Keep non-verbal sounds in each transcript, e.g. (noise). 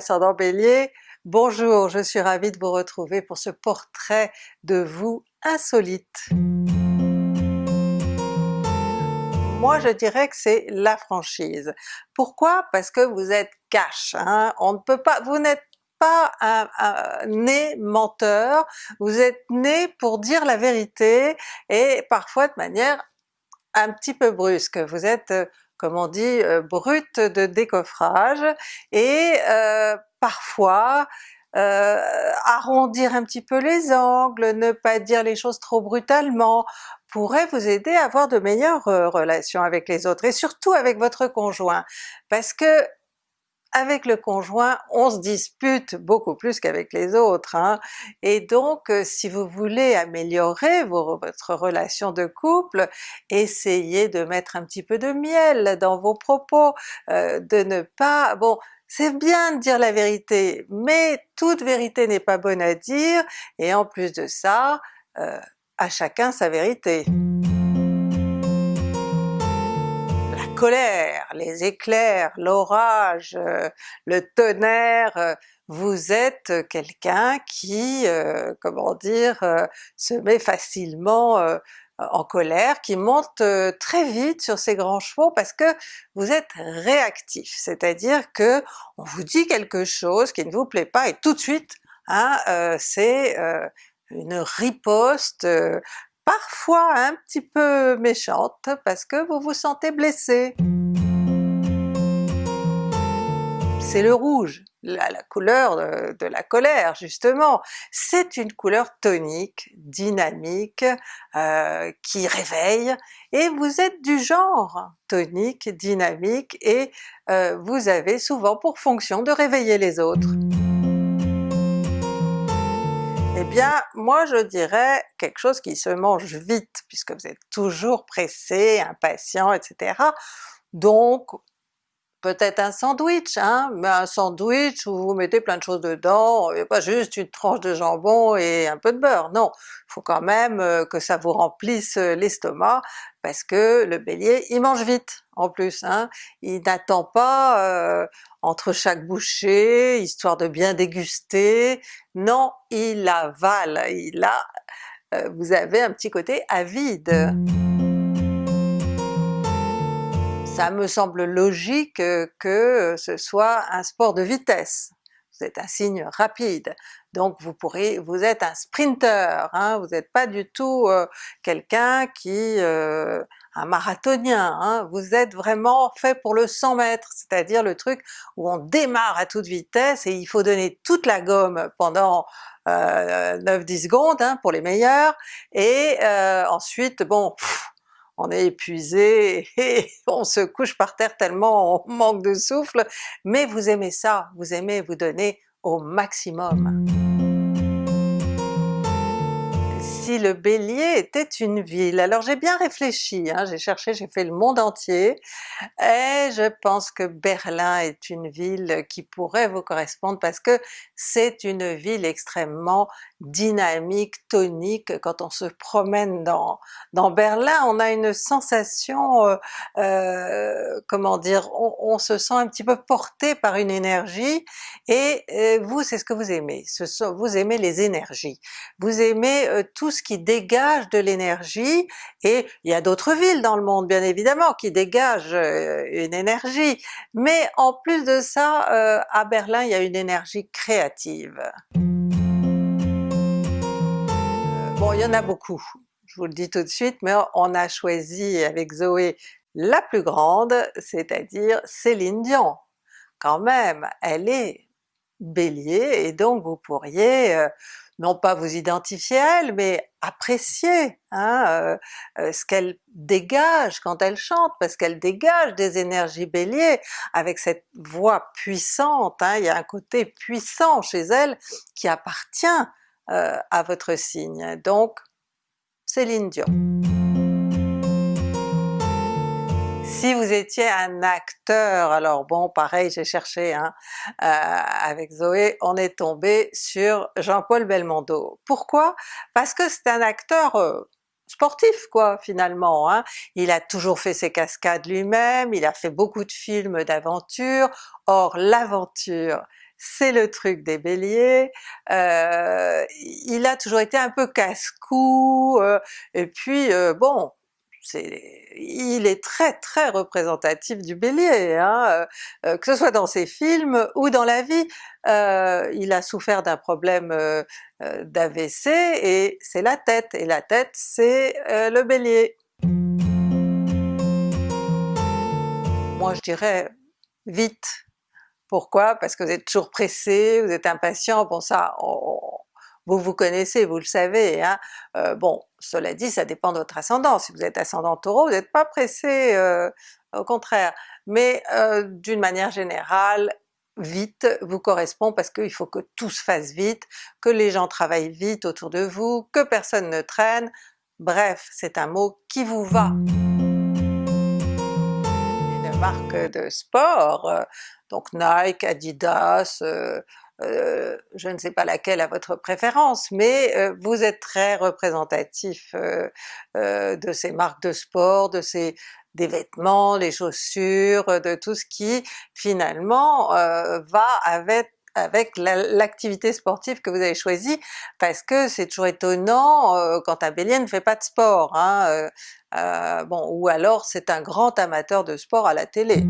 ascendant Bélier, bonjour, je suis ravie de vous retrouver pour ce portrait de vous insolite. Moi je dirais que c'est la franchise. Pourquoi? Parce que vous êtes cash, hein? on ne peut pas, vous n'êtes pas un, né menteur, vous êtes né pour dire la vérité et parfois de manière un petit peu brusque. Vous êtes comme on dit, euh, brute de décoffrage, et euh, parfois euh, arrondir un petit peu les angles, ne pas dire les choses trop brutalement, pourrait vous aider à avoir de meilleures relations avec les autres, et surtout avec votre conjoint, parce que avec le conjoint, on se dispute beaucoup plus qu'avec les autres, hein? et donc euh, si vous voulez améliorer votre relation de couple, essayez de mettre un petit peu de miel dans vos propos, euh, de ne pas... bon c'est bien de dire la vérité, mais toute vérité n'est pas bonne à dire, et en plus de ça, euh, à chacun sa vérité les éclairs, l'orage, euh, le tonnerre, euh, vous êtes quelqu'un qui, euh, comment dire, se met facilement en colère, qui monte très vite sur ses grands chevaux parce que vous êtes réactif, c'est-à-dire que on vous dit quelque chose qui ne vous plaît pas et tout de suite hein, c'est une riposte parfois un petit peu méchante parce que vous vous sentez blessé. C'est le rouge, la, couleur de, la colère justement. C'est une couleur tonique, dynamique, euh, qui réveille, et vous êtes du genre tonique, dynamique, et euh, vous avez souvent pour fonction de réveiller les autres. Eh bien moi je dirais quelque chose qui se mange vite, puisque vous êtes toujours pressé, impatient, etc. Donc peut-être un sandwich, hein, mais un sandwich où vous mettez plein de choses dedans, et pas juste une tranche de jambon et un peu de beurre, non! Il faut quand même euh, que ça vous remplisse euh, l'estomac, parce que le Bélier il mange vite en plus, hein. il n'attend pas euh, entre chaque bouchée, histoire de bien déguster, non, il avale, il a... vous avez un petit côté avide ça me semble logique euh, que ce soit un sport de vitesse. Vous êtes un signe rapide, donc vous pourrez, vous êtes un sprinter, hein, vous n'êtes pas du tout euh, quelqu'un qui... Euh, un marathonien, hein, vous êtes vraiment fait pour le 100 mètres, c'est-à-dire le truc où on démarre à toute vitesse et il faut donner toute la gomme pendant 9-10 secondes hein, pour les meilleurs, et ensuite bon, on est épuisé (laughs) et on se couche par terre tellement on manque de souffle, mais vous aimez ça, vous aimez vous donner au maximum le Bélier était une ville. Alors j'ai bien réfléchi, hein, j'ai cherché, j'ai fait le monde entier, et je pense que Berlin est une ville qui pourrait vous correspondre parce que c'est une ville extrêmement dynamique, tonique, quand on se promène dans, dans Berlin on a une sensation, euh, euh, comment dire, on, se sent un petit peu porté par une énergie, et euh, vous c'est ce que vous aimez, vous aimez les énergies, vous aimez tout ce qui dégage de l'énergie, et il y a d'autres villes dans le monde bien évidemment qui dégagent euh, une énergie, mais en plus de ça, euh, à Berlin il y a une énergie créative. Euh, bon il y en a beaucoup, je vous le dis tout de suite, mais on a choisi avec Zoé la plus grande, c'est-à-dire Céline Dion. Quand même, elle est Bélier, et donc vous pourriez non pas vous identifier à elle, mais apprécier hein, euh, euh, ce qu'elle dégage quand elle chante, parce qu'elle dégage des énergies Bélier avec cette voix puissante, hein, il y a un côté puissant chez elle qui appartient euh, à votre signe. Donc Céline Dion. Si vous étiez un acteur, alors bon pareil j'ai cherché hein, euh, avec Zoé, on est tombé sur Jean-Paul Belmondo. Pourquoi? Parce que c'est un acteur euh, sportif quoi finalement, hein. il a toujours fait ses cascades lui-même, il a fait beaucoup de films d'aventure, or l'aventure c'est le truc des Béliers, euh, il a toujours été un peu casse-cou, euh, et puis euh, bon, il est très très représentatif du Bélier, hein, que ce soit dans ses films ou dans la vie. il a souffert d'un problème d'AVC et c'est la tête, et la tête c'est le Bélier. Moi je dirais vite. Pourquoi? Parce que vous êtes toujours pressé, vous êtes impatient, bon ça vous vous connaissez, vous le savez, hein. Euh, bon cela dit ça dépend de votre ascendant, si vous êtes ascendant Taureau vous n'êtes pas pressé, euh, au contraire, mais euh, d'une manière générale vite vous correspond parce qu'il faut que tout se fasse vite, que les gens travaillent vite autour de vous, que personne ne traîne, bref c'est un mot qui vous va. Marque de sport, euh, donc Nike, Adidas, euh, euh, je ne sais pas laquelle à votre préférence, mais vous êtes très représentatif de ces marques de sport, de ces des vêtements, les chaussures, de tout ce qui finalement va avec avec l'activité sportive que vous avez choisie, parce que c'est toujours étonnant euh, quand un Bélier ne fait pas de sport, hein, euh, euh, bon, ou alors c'est un grand amateur de sport à la télé.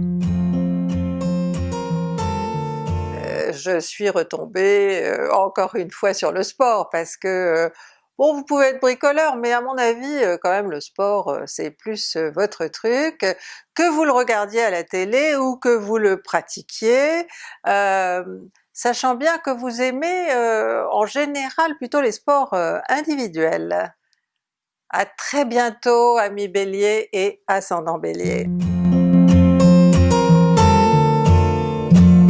Je suis retombée encore une fois sur le sport parce que Bon vous pouvez être bricoleur, mais à mon avis quand même le sport c'est plus votre truc, que vous le regardiez à la télé ou que vous le pratiquiez, sachant bien que vous aimez euh, en général plutôt les sports euh, individuels. À très bientôt amis Bélier et ascendant Bélier!